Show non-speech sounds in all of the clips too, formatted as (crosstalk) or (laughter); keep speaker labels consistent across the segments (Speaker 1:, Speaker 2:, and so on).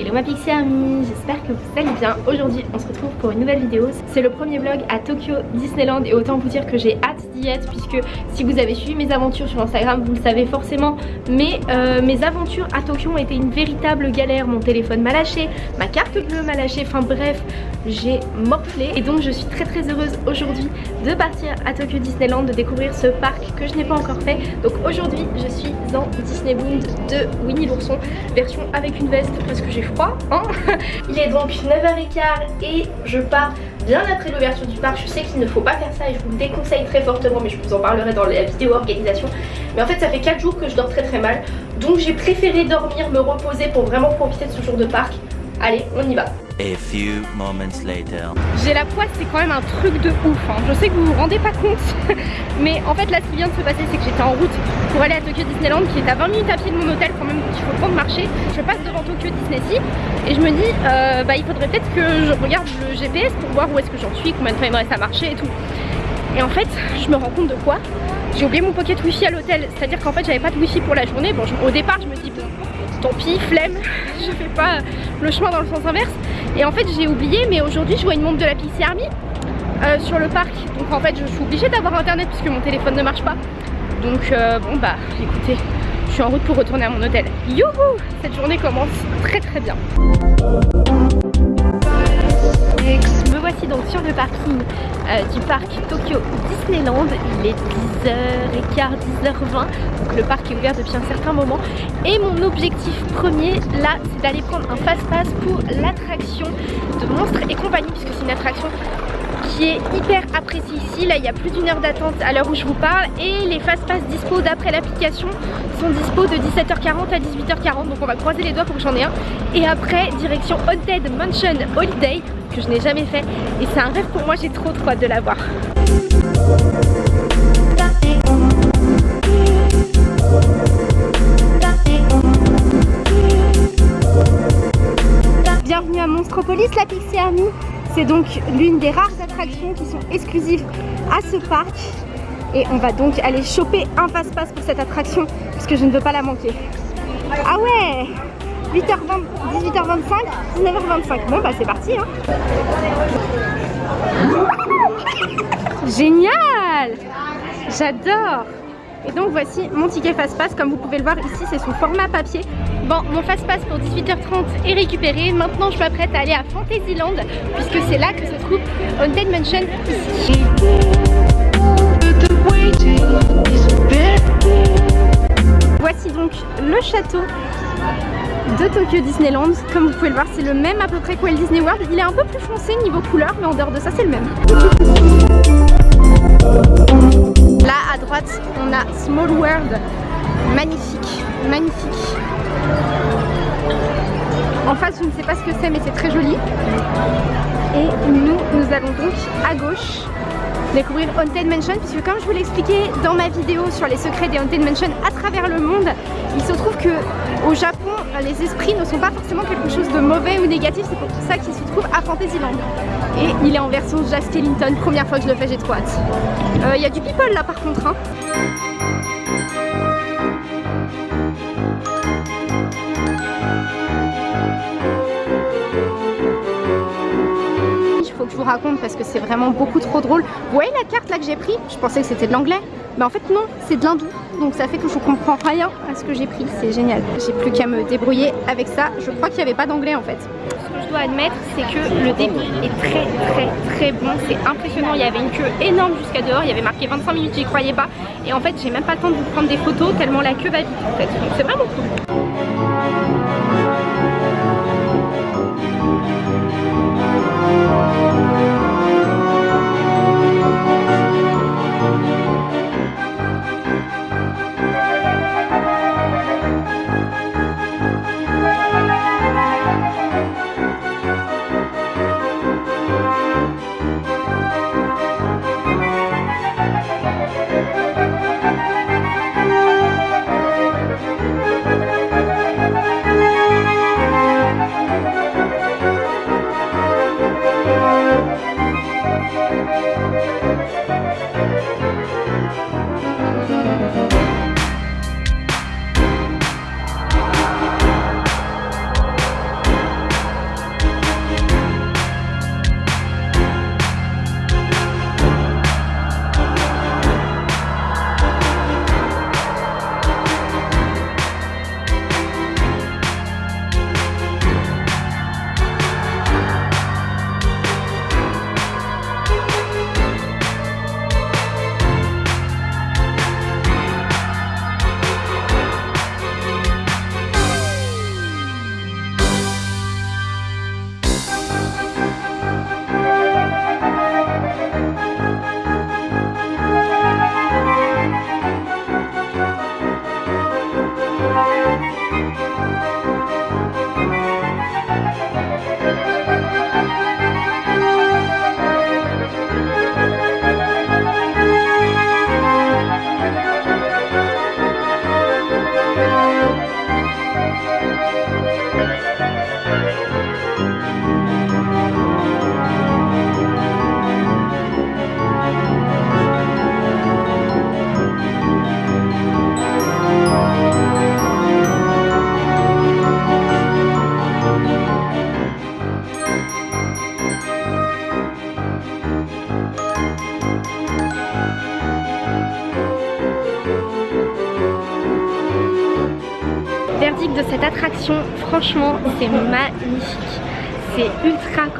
Speaker 1: Hello ma Pixie Army, j'espère que vous allez bien. Aujourd'hui on se retrouve pour une nouvelle vidéo. C'est le premier vlog à Tokyo Disneyland et autant vous dire que j'ai hâte d'y être puisque si vous avez suivi mes aventures sur Instagram vous le savez forcément mais euh, mes aventures à Tokyo ont été une véritable galère. Mon téléphone m'a lâché, ma carte bleue m'a lâché, enfin bref j'ai morflé et donc je suis très très heureuse aujourd'hui de partir à Tokyo Disneyland, de découvrir ce parc que je n'ai pas encore fait. Donc aujourd'hui je suis en Disneyland de Winnie l'ourson version avec une veste parce que j'ai hein (laughs) Il est donc 9h15 et je pars bien après l'ouverture du parc. Je sais qu'il ne faut pas faire ça et je vous le déconseille très fortement mais je vous en parlerai dans la vidéo organisation. Mais en fait ça fait 4 jours que je dors très très mal donc j'ai préféré dormir, me reposer pour vraiment profiter de ce jour de parc. Allez, on y va. J'ai la poisse, c'est quand même un truc de ouf. Hein. Je sais que vous vous rendez pas compte, (laughs) mais en fait là, ce qui vient de se passer, c'est que j'étais en route pour aller à Tokyo Disneyland, qui est à 20 minutes à pied de mon hôtel quand même, donc il faut prendre marcher. Je passe devant Tokyo Disney Sea et je me dis, euh, bah il faudrait peut-être que je regarde le GPS pour voir où est-ce que j'en suis, combien de temps il me reste à marcher et tout. Et en fait, je me rends compte de quoi? J'ai oublié mon pocket wifi à l'hôtel, c'est-à-dire qu'en fait, j'avais pas de wifi pour la journée. Bon, au départ, je me dis bon tant pis, flemme, (laughs) je fais pas le chemin dans le sens inverse. Et en fait j'ai oublié, mais aujourd'hui je vois une montre de la Pixie Army euh, sur le parc. Donc en fait je suis obligée d'avoir internet puisque mon téléphone ne marche pas. Donc euh, bon bah écoutez, je suis en route pour retourner à mon hôtel. Youhou Cette journée commence très très bien. Voici donc sur le parking euh, du parc Tokyo Disneyland. Il est 10h15, 10h20. Donc le parc est ouvert depuis un certain moment. Et mon objectif premier là, c'est d'aller prendre un fast-pass pour l'attraction de Monstres et compagnie, puisque c'est une attraction qui est hyper appréciée ici. Là, il y a plus d'une heure d'attente à l'heure où je vous parle. Et les fast-pass dispo d'après l'application sont dispo de 17h40 à 18h40. Donc on va croiser les doigts pour que j'en ai un. Et après, direction Haunted Mansion Holiday que je n'ai jamais fait et c'est un rêve pour moi, j'ai trop trop hâte de l'avoir. Bienvenue à Monstropolis, la Pixie Army. C'est donc l'une des rares attractions qui sont exclusives à ce parc. Et on va donc aller choper un passe-passe pour cette attraction puisque je ne veux pas la manquer. Ah ouais 8h20, 18h25, 19h25. Bon bah c'est parti hein. (laughs) Génial J'adore Et donc voici mon ticket fast-pass. Comme vous pouvez le voir ici, c'est son format papier. Bon, mon fast-pass pour 18h30 est récupéré. Maintenant, je m'apprête à aller à Fantasyland puisque c'est là que se trouve Haunted Mansion ici. Voici donc le château de Tokyo Disneyland. Comme vous pouvez le voir, c'est le même à peu près que Walt Disney World. Il est un peu plus foncé niveau couleur, mais en dehors de ça, c'est le même. Là, à droite, on a Small World. Magnifique, magnifique. En face, je ne sais pas ce que c'est, mais c'est très joli. Et nous, nous allons donc à gauche découvrir Haunted Mansion puisque comme je vous l'expliquais dans ma vidéo sur les secrets des Haunted Mansion à travers le monde, il se trouve que au Japon, les esprits ne sont pas forcément quelque chose de mauvais ou négatif, c'est pour ça qu'il se trouve à Fantasyland. Et il est en version Jazz Skellington, première fois que je le fais, j'ai trop. Euh, il y a du people là par contre. Hein. Vous raconte parce que c'est vraiment beaucoup trop drôle. Vous voyez la carte là que j'ai pris? Je pensais que c'était de l'anglais. Mais en fait non, c'est de l'hindou. Donc ça fait que je comprends rien à ce que j'ai pris. C'est génial. J'ai plus qu'à me débrouiller avec ça. Je crois qu'il n'y avait pas d'anglais en fait. Ce que je dois admettre, c'est que le débit est très très très bon. C'est impressionnant. Il y avait une queue énorme jusqu'à dehors. Il y avait marqué 25 minutes, j'y croyais pas. Et en fait, j'ai même pas le temps de vous prendre des photos tellement la queue va vite en fait. Donc c'est vraiment cool.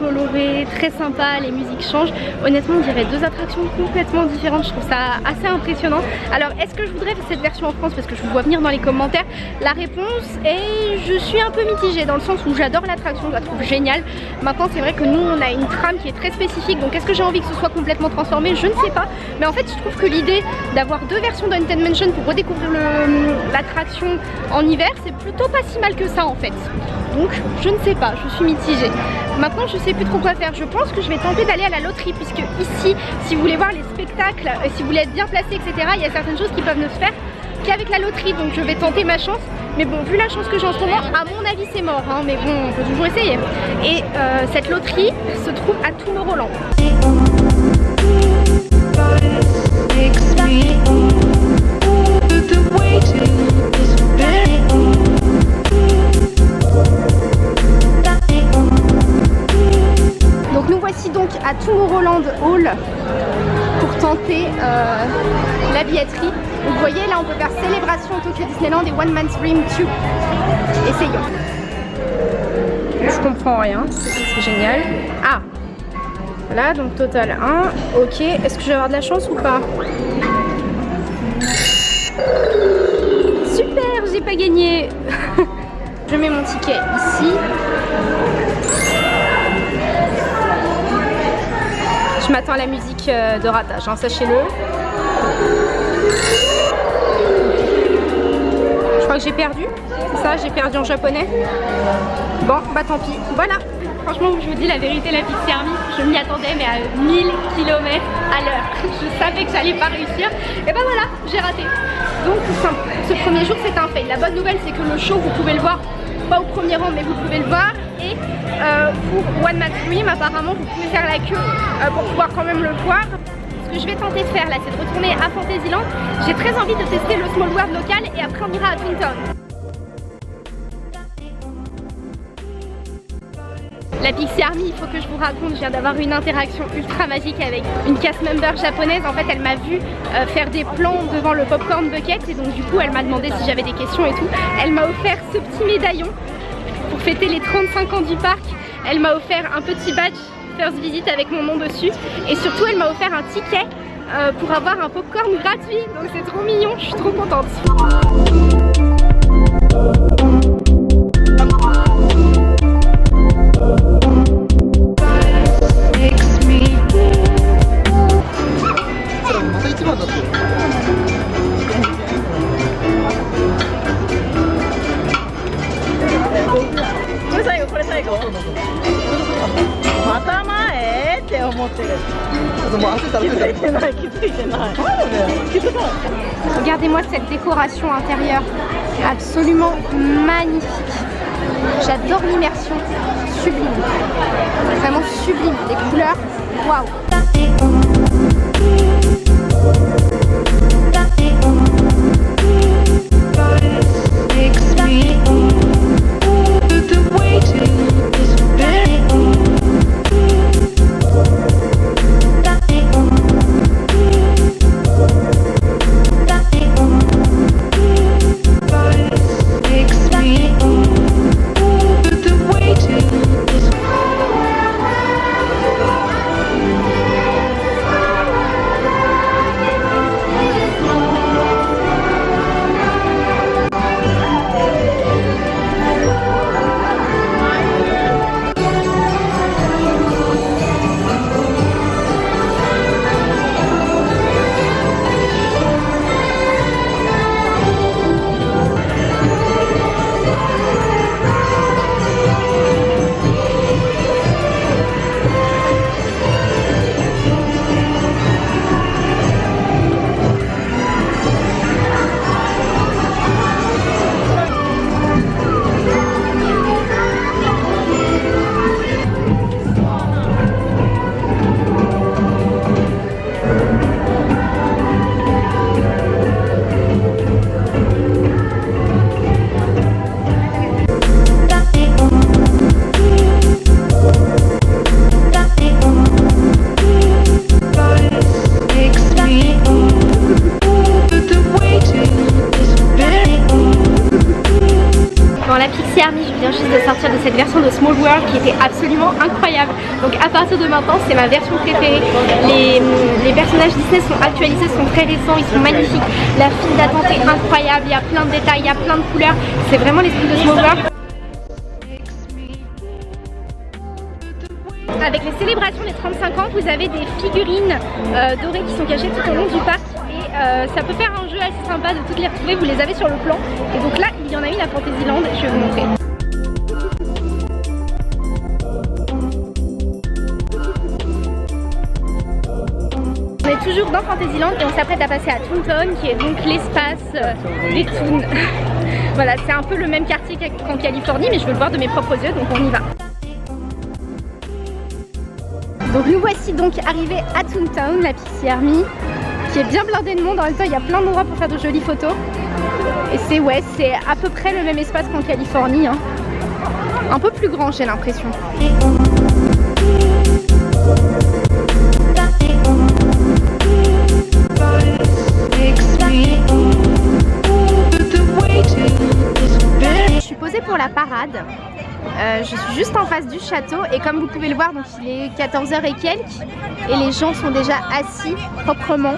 Speaker 1: Coloré, très sympa, les musiques changent. Honnêtement, on dirait deux attractions complètement différentes, je trouve ça assez impressionnant. Alors, est-ce que je voudrais cette version en France? Parce que je vous vois venir dans les commentaires. La réponse est, je suis un peu mitigée dans le sens où j'adore l'attraction, je la trouve géniale. Maintenant, c'est vrai que nous, on a une trame qui est très spécifique, donc est-ce que j'ai envie que ce soit complètement transformé? Je ne sais pas. Mais en fait, je trouve que l'idée d'avoir deux versions d'Haunted Mansion pour redécouvrir l'attraction en hiver, c'est plutôt pas si mal que ça en fait. Donc, je ne sais pas, je suis mitigée. Maintenant je sais plus trop quoi faire. Je pense que je vais tenter d'aller à la loterie puisque ici, si vous voulez voir les spectacles, euh, si vous voulez être bien placé, etc., il y a certaines choses qui peuvent ne se faire qu'avec la loterie. Donc je vais tenter ma chance. Mais bon, vu la chance que j'ai en ce moment, à mon avis c'est mort. Hein. mais bon, on peut toujours essayer. Et euh, cette loterie se trouve à Tomorrowland. à Tomorrowland Hall pour tenter euh, la billetterie. vous voyez là on peut faire célébration Tokyo Disneyland et One Man's Dream 2. Essayons. Je comprends rien, c'est génial. Ah Voilà donc total 1. Ok, est-ce que je vais avoir de la chance ou pas? Super, j'ai pas gagné (laughs) Je mets mon ticket ici. Je m'attends à la musique euh, de ratage, hein, sachez-le. Je crois que j'ai perdu, c'est ça, j'ai perdu en japonais. Bon, bah tant pis, voilà. Franchement, je vous dis la vérité, la petite service, je m'y attendais mais à 1000 km à l'heure. (laughs) Je savais que j'allais pas réussir. Et bah voilà, j'ai raté. Donc ce premier jour c'est un fait. La bonne nouvelle c'est que le show vous pouvez le voir pas au premier rang mais vous pouvez le voir. Et euh, pour One Match Dream apparemment vous pouvez faire la queue euh, pour pouvoir quand même le voir. Ce que je vais tenter de faire là c'est de retourner à Fantasyland. J'ai très envie de tester le Small World local et après on ira à Twin La Pixie Army, il faut que je vous raconte, je viens d'avoir une interaction ultra magique avec une cast member japonaise. En fait, elle m'a vu euh, faire des plans devant le popcorn bucket et donc du coup, elle m'a demandé si j'avais des questions et tout. Elle m'a offert ce petit médaillon pour fêter les 35 ans du parc. Elle m'a offert un petit badge first visit avec mon nom dessus et surtout, elle m'a offert un ticket euh, pour avoir un popcorn gratuit. Donc c'est trop mignon, je suis trop contente. (laughs) Regardez-moi cette décoration intérieure, absolument magnifique. J'adore l'immersion, sublime, vraiment sublime, les couleurs, waouh Qui était absolument incroyable. Donc à partir de maintenant, c'est ma version préférée. Les, personnages Disney sont actualisés, sont très récents, ils sont magnifiques. La file d'attente est incroyable, il y a plein de détails, il y a plein de couleurs. C'est vraiment l'esprit de Small World. Avec les célébrations des 35 ans, vous avez des figurines euh, dorées qui sont cachées tout au long du parc et euh, ça peut faire un jeu assez sympa de toutes les retrouver, vous les avez sur le plan et donc là il y en a une à Fantasyland, je vais vous montrer. Toujours dans Fantasyland et on s'apprête à passer à Toontown qui est donc l'espace euh, des Toons. (laughs) voilà, c'est un peu le même quartier qu'en Californie mais je veux le voir de mes propres yeux donc on y va. Donc nous voici donc arrivés à Toontown, la Pixie Army, qui est bien blindée de monde. En même temps, il y a plein d'endroits pour faire de jolies photos. Et c'est ouais, c'est à peu près le même espace qu'en Californie. Hein. Un peu plus grand, j'ai l'impression. Pour la parade. Euh, je suis juste en face du château et comme vous pouvez le voir, donc il est 14h et quelques et les gens sont déjà assis proprement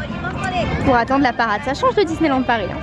Speaker 1: pour attendre la parade. Ça change de Disneyland Paris. Hein.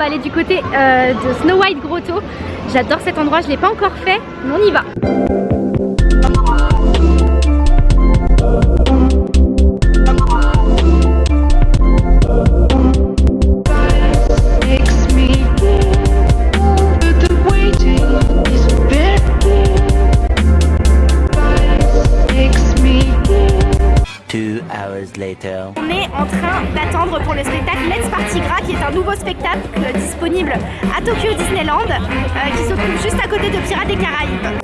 Speaker 1: Va aller du côté euh, de Snow White Grotto. J'adore cet endroit, je ne l'ai pas encore fait, mais on y va. Train d'attendre pour le spectacle. Let's Party Gras qui est un nouveau spectacle disponible à Tokyo Disneyland euh, qui se trouve juste à côté de Pirates des Caraïbes.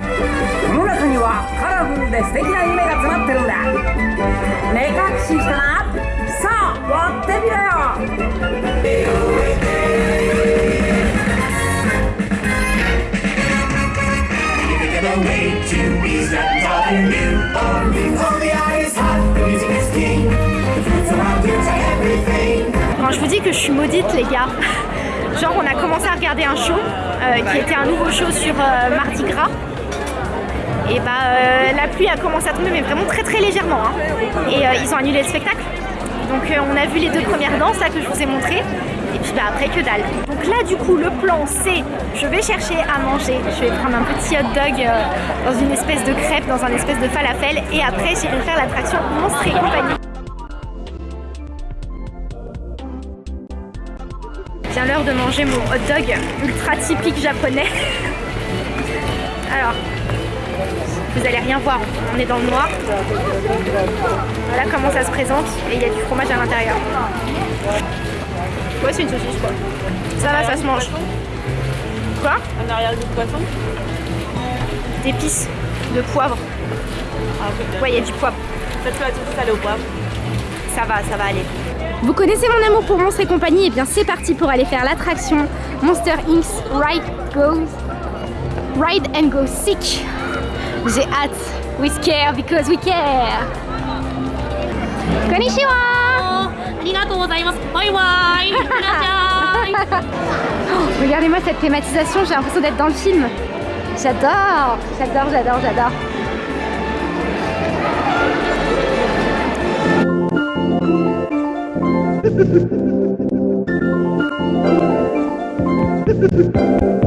Speaker 1: Je vous dis que je suis maudite les gars, (laughs) genre on a commencé à regarder un show euh, qui était un nouveau show sur euh, Mardi Gras. Et bah euh, la pluie a commencé à tomber mais vraiment très très légèrement hein. et ils ont annulé le spectacle. Donc on a vu les deux premières danses là que je vous ai montrées. Et puis bah après que dalle. Donc là du coup le plan c'est je vais chercher à manger. Je vais prendre un petit hot dog dans une espèce de crêpe dans un espèce de falafel. Et après j'irai faire l'attraction Monstre et compagnie Vient l'heure de manger mon hot dog ultra typique japonais alors vous allez rien voir, on est dans le noir. Voilà comment ça se présente et il y a du fromage à l'intérieur. Ouais, c'est une saucisse quoi. Ça va, ça se mange. Quoi?
Speaker 2: Un arrière-goût de poisson
Speaker 1: D'épices, de poivre.
Speaker 2: Ah,
Speaker 1: ouais, il y a du poivre.
Speaker 2: Tout au poivre.
Speaker 1: Ça va, ça va aller. Vous connaissez mon amour pour Monstre et compagnie Et eh bien c'est parti pour aller faire l'attraction Monster Inc.'s Ride Goes Ride and Go Sick j'ai hâte. We scare because we care. Konnichiwa (laughs) Regardez-moi cette thématisation, j'ai l'impression d'être dans le film. J'adore, j'adore, j'adore, j'adore. Ha ha ha ha!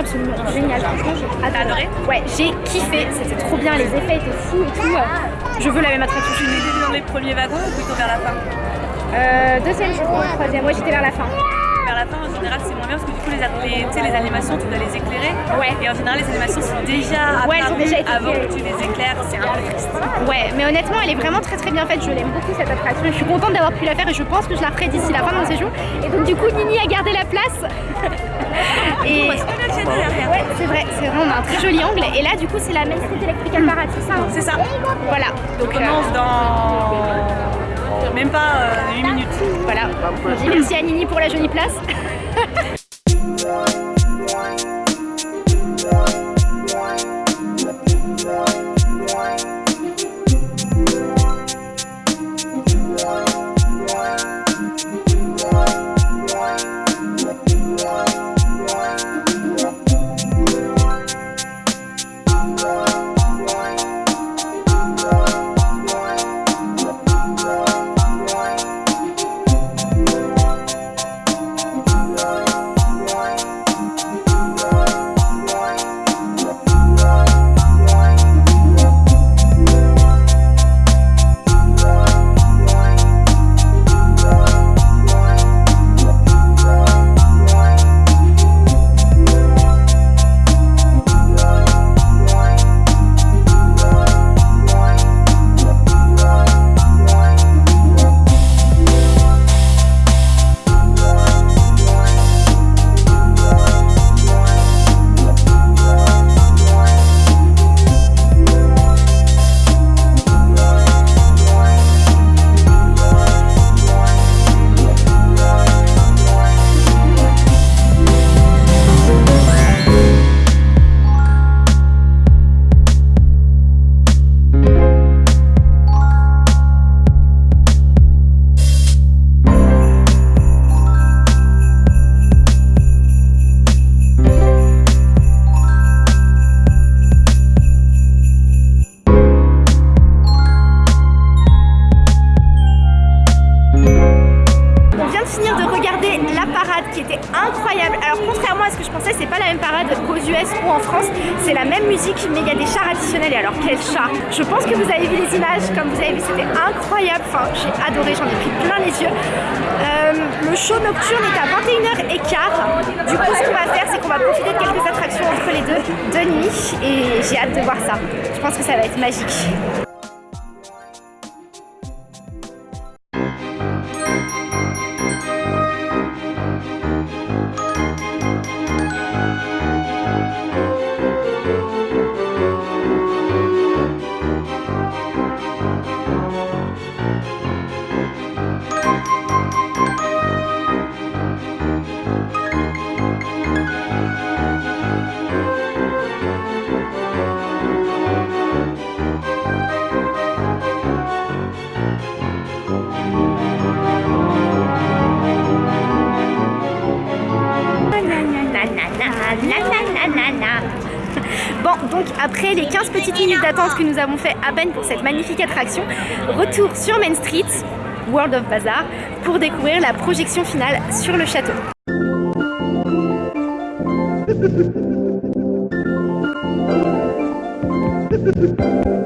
Speaker 1: Absolument géniale. Franchement, j'ai adoré. Ouais, j'ai kiffé. C'était trop bien. Les effets étaient fous et tout. Je veux la même attraction.
Speaker 2: Tu étais dans les premiers wagons ou plutôt vers la fin?
Speaker 1: Deuxième, je crois, troisième. Ouais, j'étais vers la fin
Speaker 2: général, c'est moins bien parce que du coup, les, les, les animations, tu dois les éclairer.
Speaker 1: Ouais.
Speaker 2: Et en général, les animations sont déjà
Speaker 1: ouais, déjà
Speaker 2: avant que tu les éclaires. C'est un peu triste.
Speaker 1: Ouais, mais honnêtement, elle est vraiment très très bien faite. Je l'aime beaucoup cette attraction. Je suis contente d'avoir pu la faire et je pense que je la ferai d'ici la fin de mon séjour. Et donc, du coup, Nini a gardé la place. (laughs)
Speaker 2: et ouais,
Speaker 1: c'est vrai, c'est vrai, on a un très joli angle. Et là, du coup, c'est la Main Street Parade, c'est ça hein
Speaker 2: C'est ça.
Speaker 1: Voilà.
Speaker 2: Donc, on commence euh, dans même pas 8 euh, minutes.
Speaker 1: Voilà. merci à Nini pour la jolie place. (laughs) d'attente que nous avons fait à peine pour cette magnifique attraction, retour sur Main Street, World of Bazaar, pour découvrir la projection finale sur le château. (laughs)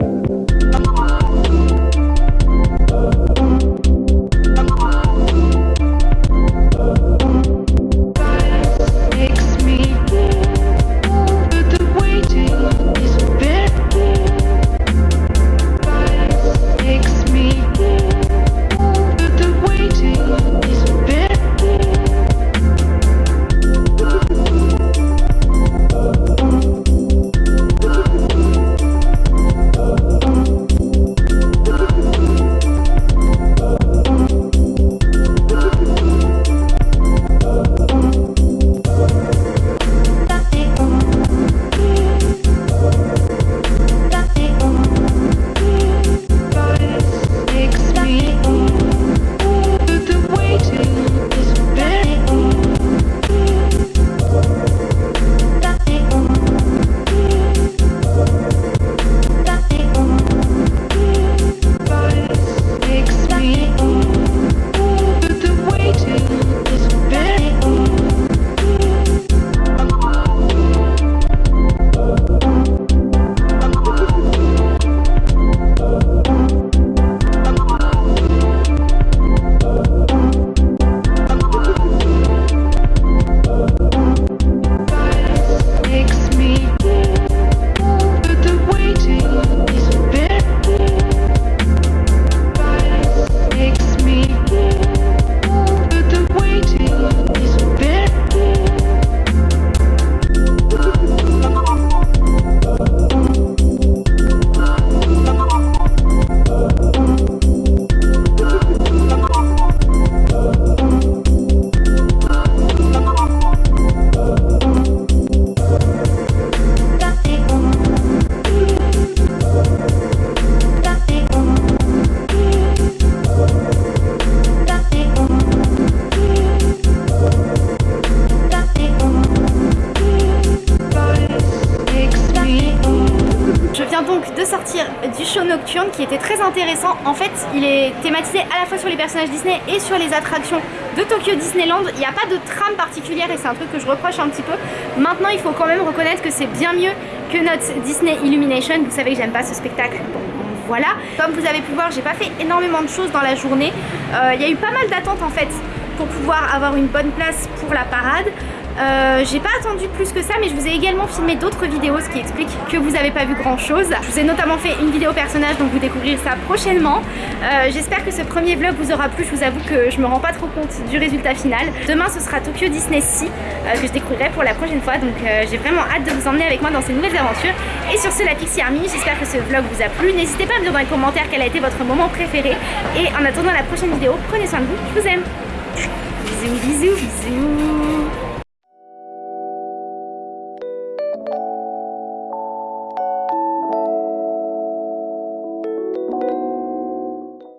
Speaker 1: thématisé à la fois sur les personnages Disney et sur les attractions de Tokyo Disneyland. Il n'y a pas de trame particulière et c'est un truc que je reproche un petit peu. Maintenant, il faut quand même reconnaître que c'est bien mieux que notre Disney Illumination. Vous savez que j'aime pas ce spectacle. Bon, voilà. Comme vous avez pu voir, j'ai pas fait énormément de choses dans la journée. Euh, il y a eu pas mal d'attentes en fait pour pouvoir avoir une bonne place pour la parade. Euh, j'ai pas attendu plus que ça mais je vous ai également filmé d'autres vidéos ce qui explique que vous avez pas vu grand chose. Je vous ai notamment fait une vidéo personnage donc vous découvrirez ça prochainement. Euh, j'espère que ce premier vlog vous aura plu. Je vous avoue que je me rends pas trop compte du résultat final. Demain ce sera Tokyo Disney Sea euh, que je découvrirai pour la prochaine fois donc j'ai vraiment hâte de vous emmener avec moi dans ces nouvelles aventures. Et sur ce la Pixie Army, j'espère que ce vlog vous a plu. N'hésitez pas à me dire dans les commentaires quel a été votre moment préféré. Et en attendant la prochaine vidéo, prenez soin de vous, je vous aime. Bisous, bisous, bisous